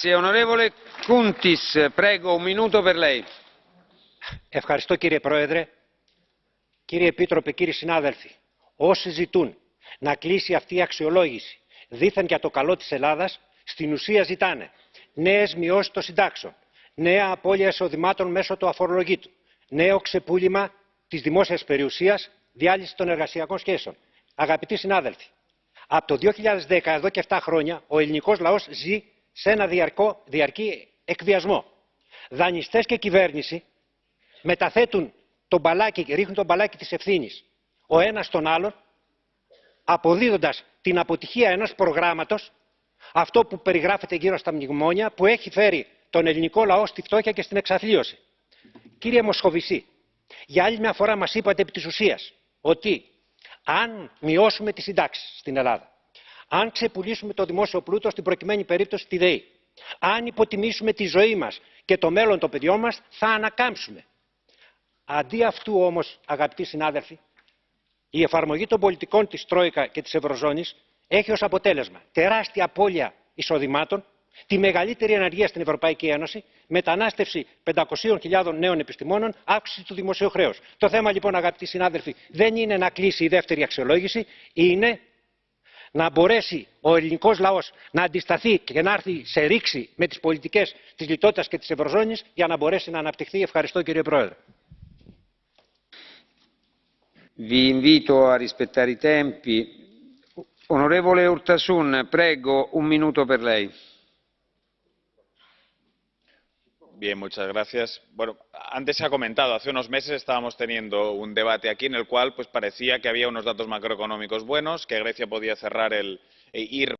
Grazie. Onorevole Kuntis, prego, un minuto per lei. Ευχαριστώ κύριε Πρόεδρε. Κύριε Επίτροπε, κύριοι συνάδελφοι, όσοι ζητούν να κλείσει αυτή η αξιολόγηση δήθεν για το καλό της Ελλάδας, στην ουσία ζητάνε νέες μειώσεις των συντάξεων, νέα απώλεια εισοδημάτων μέσω του αφορολογήτου, νέο ξεπούλημα της δημόσιας περιουσίας, διάλυση των εργασιακών σχέσεων. Αγαπητοί συνάδελφοι, από το 2010, εδώ και 7 χρόνια, ο ελληνικός λαός ζει σε ένα διαρκό, διαρκή εκβιασμό. Δανειστές και κυβέρνηση μεταθέτουν τον μπαλάκι, ρίχνουν τον μπαλάκι της ευθύνης ο ένας στον άλλον, αποδίδοντας την αποτυχία ενός προγράμματος, αυτό που περιγράφεται γύρω στα μνημόνια, που έχει φέρει τον ελληνικό λαό στη φτώχεια και στην εξαθλίωση. Κύριε Μοσχοβησί, για άλλη μια φορά μας είπατε επί της ουσίας ότι αν μειώσουμε τις συντάξεις στην Ελλάδα, αν ξεπουλήσουμε το δημόσιο πλούτο στην προκειμένη περίπτωση τη ΔΕΗ, αν υποτιμήσουμε τη ζωή μας και το μέλλον των παιδιών μας, θα ανακάμψουμε. Αντί αυτού όμως, αγαπητοί συνάδελφοι, η εφαρμογή των πολιτικών της Τρόικα και της Ευρωζώνης έχει ως αποτέλεσμα τεράστια απώλεια εισοδημάτων, τη μεγαλύτερη αναργία στην Ευρωπαϊκή Ένωση, μετανάστευση 500.000 νέων επιστημόνων, αύξηση του δημοσίου χρέους. Το θέμα λοιπόν αγαπητοί συνάδελφοι δεν είναι να κλείσει η δεύτερη αξιολόγηση, είναι να μπορέσει ο ελληνικός λαός να αντισταθεί και να έρθει σε ρήξη με τις πολιτικές της λιτότητας και της Ευρωζώνης για να μπορέσει να αναπτυχθεί. Ευχαριστώ κύριε Πρόεδρε. Vi invito a rispettare i tempi. Onorevole Urtasun, prego, un minuto per lei. Bien, muchas gracias. Bueno, antes se ha comentado, hace unos meses estábamos teniendo un debate aquí en el cual pues parecía que había unos datos macroeconómicos buenos, que Grecia podía cerrar el e ir